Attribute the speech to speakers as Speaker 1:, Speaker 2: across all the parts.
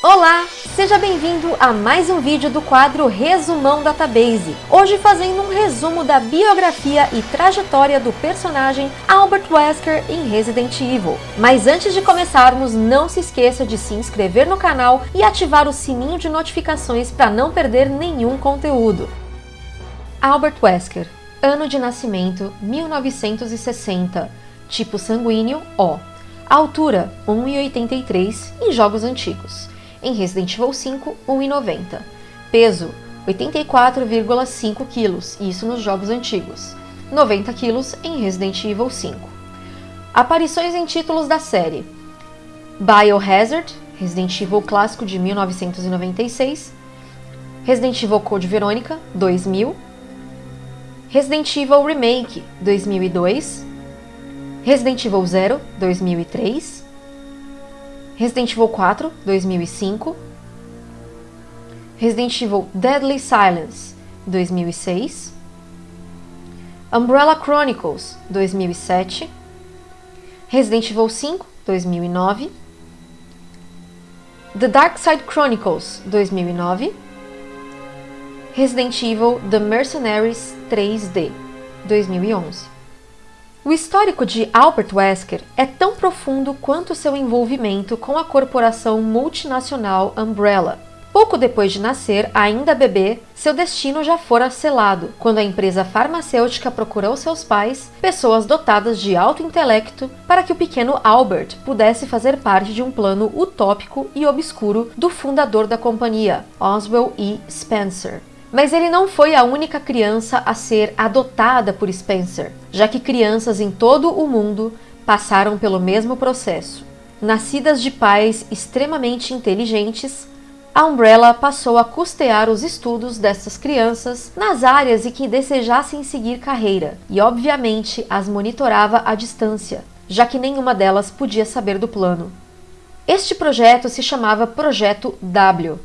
Speaker 1: Olá, seja bem-vindo a mais um vídeo do quadro Resumão Database. Hoje fazendo um resumo da biografia e trajetória do personagem Albert Wesker em Resident Evil. Mas antes de começarmos, não se esqueça de se inscrever no canal e ativar o sininho de notificações para não perder nenhum conteúdo. Albert Wesker, ano de nascimento 1960, tipo sanguíneo O. Altura 1,83 em jogos antigos em Resident Evil 5, 1,90. Peso, 84,5 kg, isso nos jogos antigos. 90 kg em Resident Evil 5. Aparições em títulos da série. Biohazard, Resident Evil clássico de 1996. Resident Evil Code Verônica, 2000. Resident Evil Remake, 2002. Resident Evil Zero, 2003. Resident Evil 4, 2005, Resident Evil Deadly Silence, 2006, Umbrella Chronicles, 2007, Resident Evil 5, 2009, The Dark Side Chronicles, 2009, Resident Evil The Mercenaries 3D, 2011. O histórico de Albert Wesker é tão profundo quanto seu envolvimento com a corporação multinacional Umbrella. Pouco depois de nascer, ainda bebê, seu destino já fora selado, quando a empresa farmacêutica procurou seus pais, pessoas dotadas de alto intelecto, para que o pequeno Albert pudesse fazer parte de um plano utópico e obscuro do fundador da companhia, Oswell E. Spencer. Mas ele não foi a única criança a ser adotada por Spencer, já que crianças em todo o mundo passaram pelo mesmo processo. Nascidas de pais extremamente inteligentes, a Umbrella passou a custear os estudos dessas crianças nas áreas em que desejassem seguir carreira e, obviamente, as monitorava à distância, já que nenhuma delas podia saber do plano. Este projeto se chamava Projeto W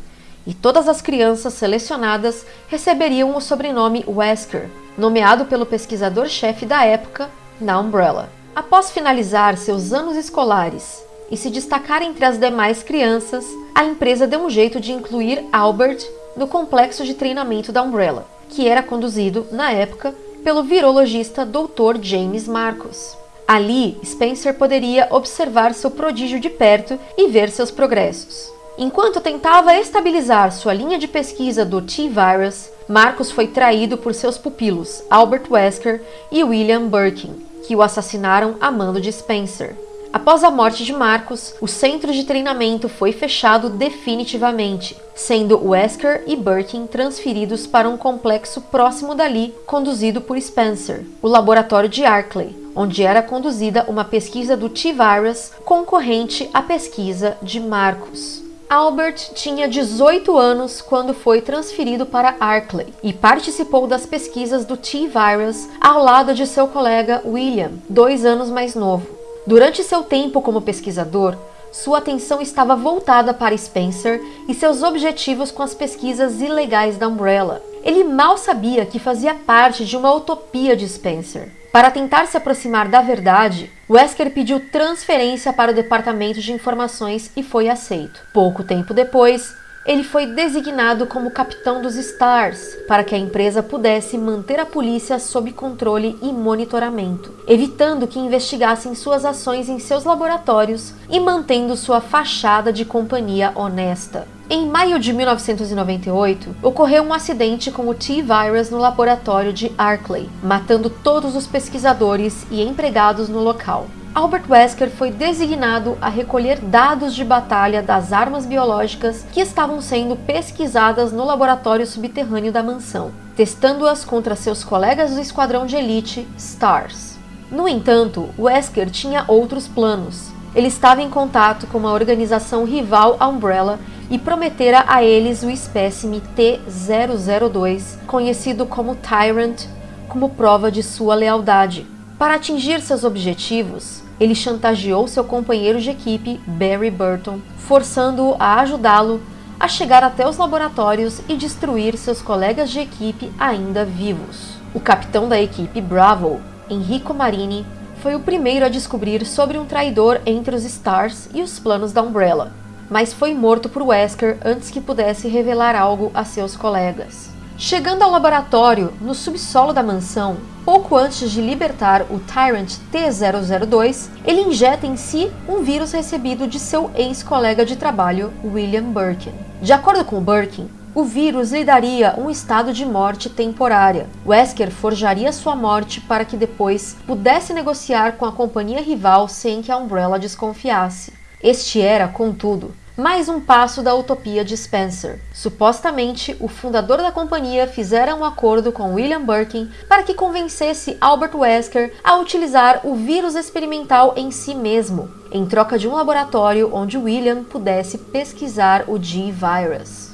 Speaker 1: e todas as crianças selecionadas receberiam o sobrenome Wesker, nomeado pelo pesquisador-chefe da época na Umbrella. Após finalizar seus anos escolares e se destacar entre as demais crianças, a empresa deu um jeito de incluir Albert no complexo de treinamento da Umbrella, que era conduzido, na época, pelo virologista Dr. James Marcos. Ali, Spencer poderia observar seu prodígio de perto e ver seus progressos. Enquanto tentava estabilizar sua linha de pesquisa do T-Virus, Marcos foi traído por seus pupilos Albert Wesker e William Birkin, que o assassinaram a mando de Spencer. Após a morte de Marcos, o centro de treinamento foi fechado definitivamente, sendo Wesker e Birkin transferidos para um complexo próximo dali, conduzido por Spencer, o laboratório de Arkley, onde era conduzida uma pesquisa do T-Virus concorrente à pesquisa de Marcos. Albert tinha 18 anos quando foi transferido para Arkley e participou das pesquisas do T-Virus ao lado de seu colega William, dois anos mais novo. Durante seu tempo como pesquisador, sua atenção estava voltada para Spencer e seus objetivos com as pesquisas ilegais da Umbrella. Ele mal sabia que fazia parte de uma utopia de Spencer. Para tentar se aproximar da verdade, Wesker pediu transferência para o Departamento de Informações e foi aceito. Pouco tempo depois, ele foi designado como capitão dos Stars para que a empresa pudesse manter a polícia sob controle e monitoramento, evitando que investigassem suas ações em seus laboratórios e mantendo sua fachada de companhia honesta. Em maio de 1998, ocorreu um acidente com o T-Virus no laboratório de Arkley, matando todos os pesquisadores e empregados no local. Albert Wesker foi designado a recolher dados de batalha das armas biológicas que estavam sendo pesquisadas no laboratório subterrâneo da mansão, testando-as contra seus colegas do esquadrão de elite STARS. No entanto, Wesker tinha outros planos. Ele estava em contato com uma organização rival à Umbrella e prometera a eles o espécime T-002, conhecido como Tyrant, como prova de sua lealdade. Para atingir seus objetivos, ele chantageou seu companheiro de equipe, Barry Burton, forçando-o a ajudá-lo a chegar até os laboratórios e destruir seus colegas de equipe ainda vivos. O capitão da equipe Bravo, Enrico Marini, foi o primeiro a descobrir sobre um traidor entre os Stars e os planos da Umbrella mas foi morto por Wesker antes que pudesse revelar algo a seus colegas. Chegando ao laboratório, no subsolo da mansão, pouco antes de libertar o Tyrant T-002, ele injeta em si um vírus recebido de seu ex-colega de trabalho, William Birkin. De acordo com Birkin, o vírus lhe daria um estado de morte temporária. Wesker forjaria sua morte para que depois pudesse negociar com a companhia rival sem que a Umbrella desconfiasse. Este era, contudo, mais um passo da utopia de Spencer. Supostamente, o fundador da companhia fizera um acordo com William Birkin para que convencesse Albert Wesker a utilizar o vírus experimental em si mesmo, em troca de um laboratório onde William pudesse pesquisar o G-Virus.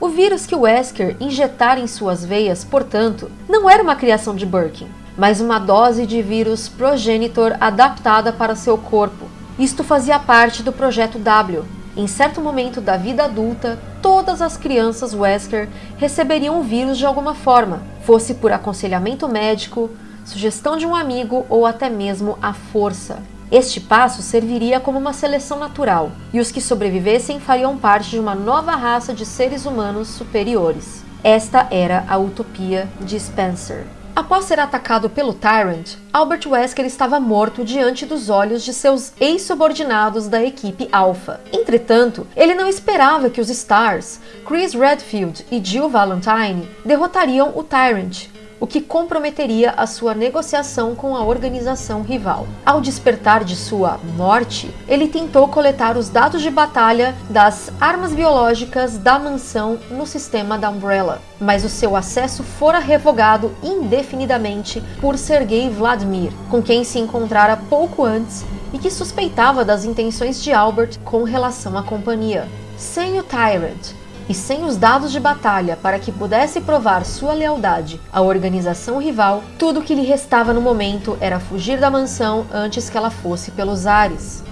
Speaker 1: O vírus que Wesker injetara em suas veias, portanto, não era uma criação de Birkin, mas uma dose de vírus progenitor adaptada para seu corpo. Isto fazia parte do Projeto W. Em certo momento da vida adulta, todas as crianças Wesker receberiam o vírus de alguma forma, fosse por aconselhamento médico, sugestão de um amigo ou até mesmo à força. Este passo serviria como uma seleção natural, e os que sobrevivessem fariam parte de uma nova raça de seres humanos superiores. Esta era a utopia de Spencer. Após ser atacado pelo Tyrant, Albert Wesker estava morto diante dos olhos de seus ex-subordinados da equipe Alpha. Entretanto, ele não esperava que os Stars, Chris Redfield e Jill Valentine, derrotariam o Tyrant, o que comprometeria a sua negociação com a organização rival. Ao despertar de sua morte, ele tentou coletar os dados de batalha das armas biológicas da mansão no sistema da Umbrella, mas o seu acesso fora revogado indefinidamente por Sergei Vladimir, com quem se encontrara pouco antes e que suspeitava das intenções de Albert com relação à companhia. Sem o Tyrant, e sem os dados de batalha para que pudesse provar sua lealdade à organização rival, tudo o que lhe restava no momento era fugir da mansão antes que ela fosse pelos ares.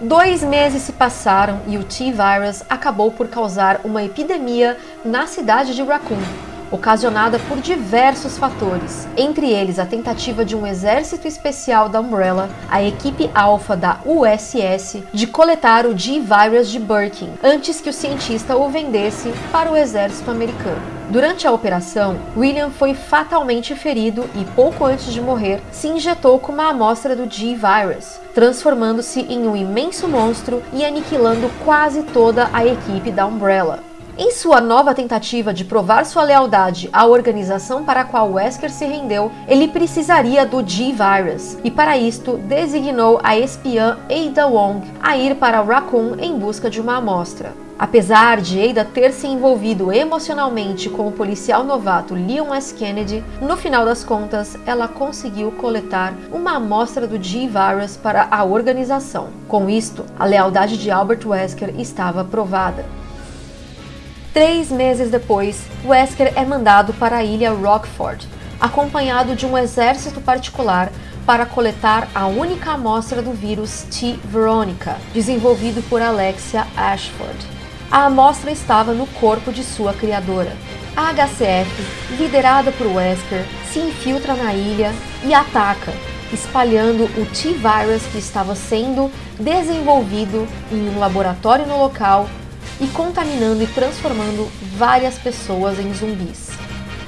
Speaker 1: Dois meses se passaram e o T-Virus acabou por causar uma epidemia na cidade de Raccoon, ocasionada por diversos fatores, entre eles a tentativa de um exército especial da Umbrella, a equipe alfa da USS, de coletar o G-Virus de Birkin antes que o cientista o vendesse para o exército americano. Durante a operação, William foi fatalmente ferido e, pouco antes de morrer, se injetou com uma amostra do G-Virus, transformando-se em um imenso monstro e aniquilando quase toda a equipe da Umbrella. Em sua nova tentativa de provar sua lealdade à organização para a qual Wesker se rendeu, ele precisaria do G-Virus, e para isto designou a espiã Ada Wong a ir para Raccoon em busca de uma amostra. Apesar de Ada ter se envolvido emocionalmente com o policial novato Leon S. Kennedy, no final das contas, ela conseguiu coletar uma amostra do G-Virus para a organização. Com isto, a lealdade de Albert Wesker estava provada. Três meses depois, Wesker é mandado para a ilha Rockford, acompanhado de um exército particular para coletar a única amostra do vírus T. veronica, desenvolvido por Alexia Ashford. A amostra estava no corpo de sua criadora. A HCF, liderada por Wesker, se infiltra na ilha e ataca, espalhando o T-Virus que estava sendo desenvolvido em um laboratório no local e contaminando e transformando várias pessoas em zumbis.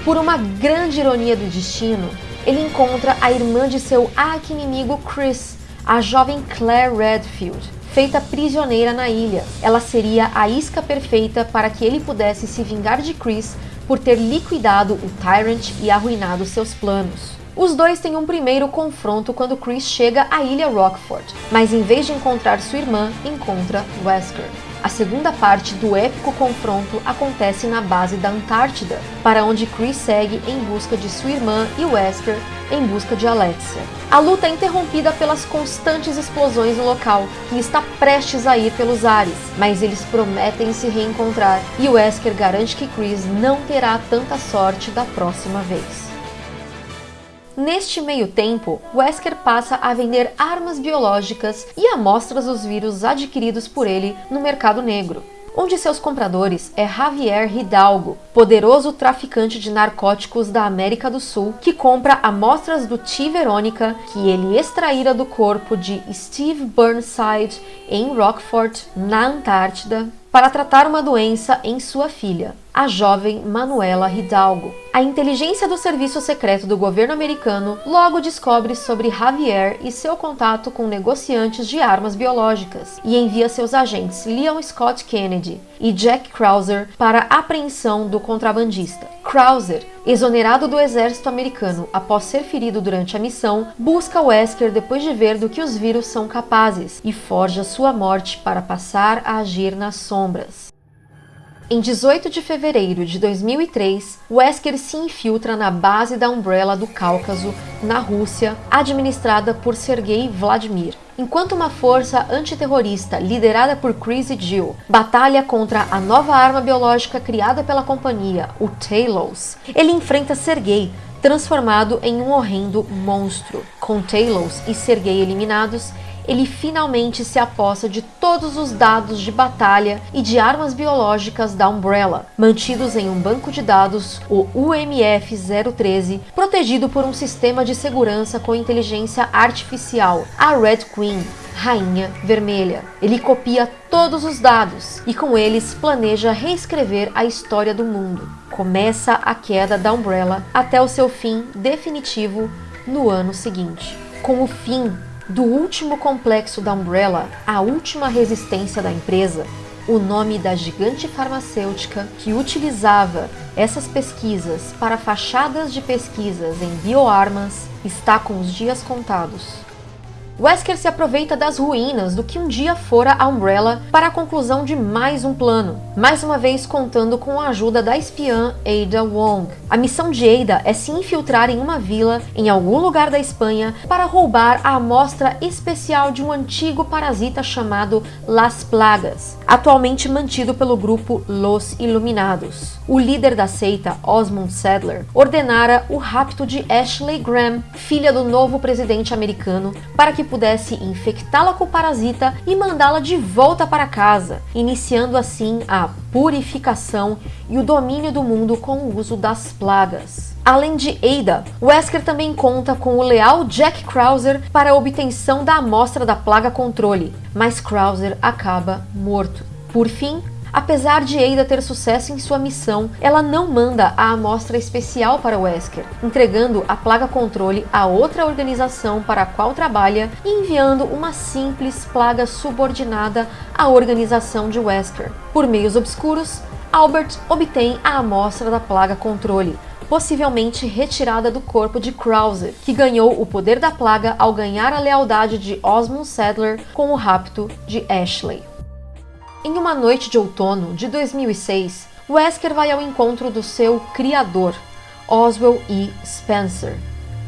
Speaker 1: Por uma grande ironia do destino, ele encontra a irmã de seu arqui-inimigo Chris, a jovem Claire Redfield, feita prisioneira na ilha. Ela seria a isca perfeita para que ele pudesse se vingar de Chris por ter liquidado o Tyrant e arruinado seus planos. Os dois têm um primeiro confronto quando Chris chega à ilha Rockford, mas em vez de encontrar sua irmã, encontra Wesker. A segunda parte do épico confronto acontece na base da Antártida, para onde Chris segue em busca de sua irmã e Wesker em busca de Alexia. A luta é interrompida pelas constantes explosões no local, que está prestes a ir pelos ares, mas eles prometem se reencontrar e Wesker garante que Chris não terá tanta sorte da próxima vez. Neste meio tempo, Wesker passa a vender armas biológicas e amostras dos vírus adquiridos por ele no mercado negro. onde seus compradores é Javier Hidalgo, poderoso traficante de narcóticos da América do Sul, que compra amostras do T. Verônica que ele extraíra do corpo de Steve Burnside em Rockford, na Antártida, para tratar uma doença em sua filha, a jovem Manuela Hidalgo. A inteligência do serviço secreto do governo americano logo descobre sobre Javier e seu contato com negociantes de armas biológicas e envia seus agentes Leon Scott Kennedy e Jack Krauser para a apreensão do contrabandista. Krauser, exonerado do exército americano após ser ferido durante a missão, busca Wesker depois de ver do que os vírus são capazes e forja sua morte para passar a agir nas sombras. Em 18 de fevereiro de 2003, Wesker se infiltra na base da Umbrella do Cáucaso, na Rússia, administrada por Sergei Vladimir. Enquanto uma força antiterrorista liderada por Chris e Jill batalha contra a nova arma biológica criada pela companhia, o Talos, ele enfrenta Sergei, transformado em um horrendo monstro. Com Talos e Sergei eliminados, ele finalmente se aposta de todos os dados de batalha e de armas biológicas da Umbrella, mantidos em um banco de dados, o UMF-013, protegido por um sistema de segurança com inteligência artificial, a Red Queen, Rainha Vermelha. Ele copia todos os dados e com eles planeja reescrever a história do mundo. Começa a queda da Umbrella até o seu fim definitivo no ano seguinte. Com o fim do último complexo da Umbrella, a última resistência da empresa, o nome da gigante farmacêutica que utilizava essas pesquisas para fachadas de pesquisas em bioarmas está com os dias contados. Wesker se aproveita das ruínas do que um dia fora a Umbrella para a conclusão de mais um plano, mais uma vez contando com a ajuda da espiã Ada Wong. A missão de Ada é se infiltrar em uma vila em algum lugar da Espanha para roubar a amostra especial de um antigo parasita chamado Las Plagas, atualmente mantido pelo grupo Los Iluminados. O líder da seita, Osmond Sadler, ordenara o rapto de Ashley Graham, filha do novo presidente americano, para que pudesse infectá-la com o parasita e mandá-la de volta para casa, iniciando assim a purificação e o domínio do mundo com o uso das plagas. Além de Ada, Wesker também conta com o leal Jack Krauser para a obtenção da amostra da plaga controle, mas Krauser acaba morto. Por fim, Apesar de Ada ter sucesso em sua missão, ela não manda a amostra especial para Wesker, entregando a plaga controle a outra organização para a qual trabalha e enviando uma simples plaga subordinada à organização de Wesker. Por meios obscuros, Albert obtém a amostra da plaga controle, possivelmente retirada do corpo de Krauser, que ganhou o poder da plaga ao ganhar a lealdade de Osmond Sadler com o rapto de Ashley. Em uma noite de outono de 2006, Wesker vai ao encontro do seu criador, Oswell E. Spencer.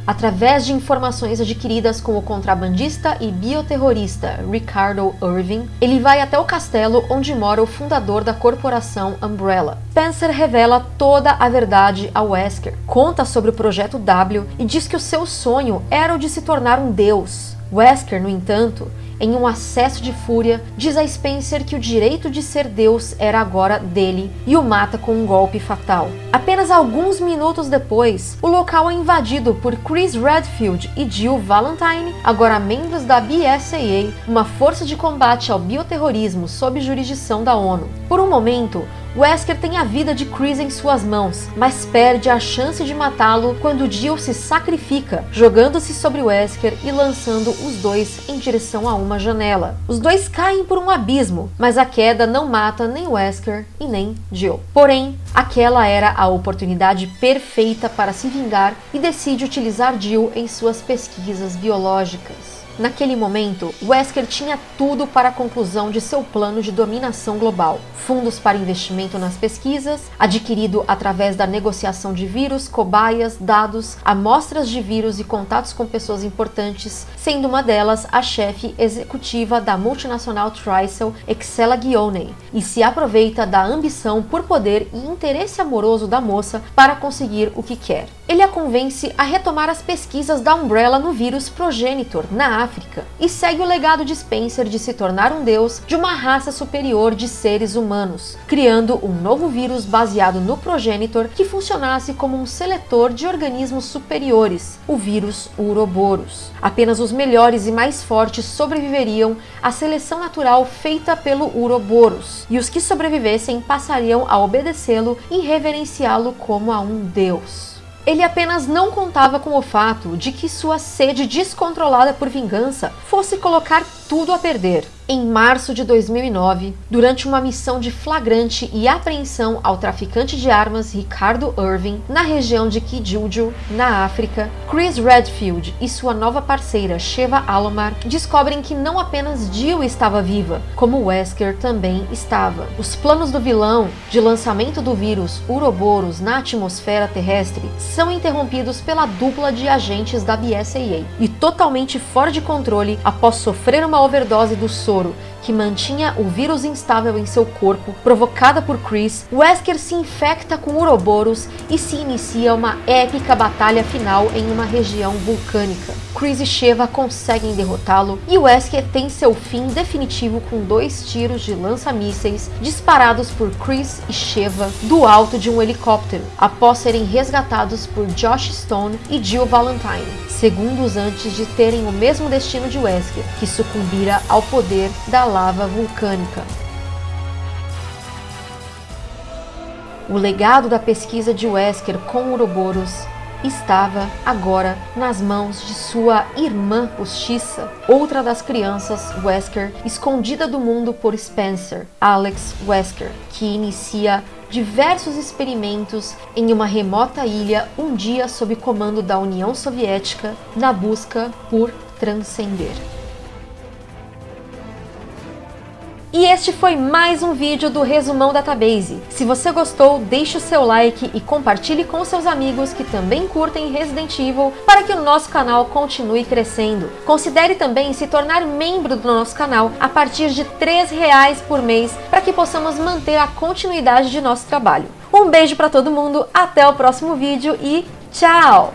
Speaker 1: Através de informações adquiridas com o contrabandista e bioterrorista Ricardo Irving, ele vai até o castelo onde mora o fundador da corporação Umbrella. Spencer revela toda a verdade a Wesker, conta sobre o projeto W e diz que o seu sonho era o de se tornar um deus. Wesker, no entanto, em um acesso de fúria, diz a Spencer que o direito de ser Deus era agora dele e o mata com um golpe fatal. Apenas alguns minutos depois, o local é invadido por Chris Redfield e Jill Valentine, agora membros da BSAA, uma força de combate ao bioterrorismo sob jurisdição da ONU. Por um momento, Wesker tem a vida de Chris em suas mãos, mas perde a chance de matá-lo quando Jill se sacrifica, jogando-se sobre Wesker e lançando os dois em direção a uma janela. Os dois caem por um abismo, mas a queda não mata nem Wesker e nem Jill. Porém, aquela era a oportunidade perfeita para se vingar e decide utilizar Jill em suas pesquisas biológicas. Naquele momento, Wesker tinha tudo para a conclusão de seu plano de dominação global. Fundos para investimento nas pesquisas, adquirido através da negociação de vírus, cobaias, dados, amostras de vírus e contatos com pessoas importantes, sendo uma delas a chefe executiva da multinacional Tricel, Excella Guione, e se aproveita da ambição por poder e interesse amoroso da moça para conseguir o que quer. Ele a convence a retomar as pesquisas da Umbrella no vírus progenitor na África e segue o legado de Spencer de se tornar um deus de uma raça superior de seres humanos, criando um novo vírus baseado no progenitor que funcionasse como um seletor de organismos superiores, o vírus Uroboros. Apenas os melhores e mais fortes sobreviveriam à seleção natural feita pelo Uroboros, e os que sobrevivessem passariam a obedecê-lo e reverenciá-lo como a um deus. Ele apenas não contava com o fato de que sua sede descontrolada por vingança fosse colocar tudo a perder. Em março de 2009, durante uma missão de flagrante e apreensão ao traficante de armas Ricardo Irving na região de Kijuju, na África, Chris Redfield e sua nova parceira Sheva Alomar descobrem que não apenas Jill estava viva, como Wesker também estava. Os planos do vilão de lançamento do vírus Uroboros na atmosfera terrestre são interrompidos pela dupla de agentes da BSAA e totalmente fora de controle após sofrer uma overdose do soro que mantinha o vírus instável em seu corpo, provocada por Chris, Wesker se infecta com Uroboros e se inicia uma épica batalha final em uma região vulcânica. Chris e Sheva conseguem derrotá-lo e Wesker tem seu fim definitivo com dois tiros de lança-mísseis disparados por Chris e Sheva do alto de um helicóptero, após serem resgatados por Josh Stone e Jill Valentine, segundos antes de terem o mesmo destino de Wesker, que sucumbira ao poder da lava vulcânica. O legado da pesquisa de Wesker com Ouroboros estava agora nas mãos de sua irmã postiça, outra das crianças Wesker, escondida do mundo por Spencer, Alex Wesker, que inicia diversos experimentos em uma remota ilha um dia sob comando da União Soviética na busca por transcender. E este foi mais um vídeo do Resumão Database. Se você gostou, deixe o seu like e compartilhe com seus amigos que também curtem Resident Evil para que o nosso canal continue crescendo. Considere também se tornar membro do nosso canal a partir de R$ reais por mês para que possamos manter a continuidade de nosso trabalho. Um beijo para todo mundo, até o próximo vídeo e tchau!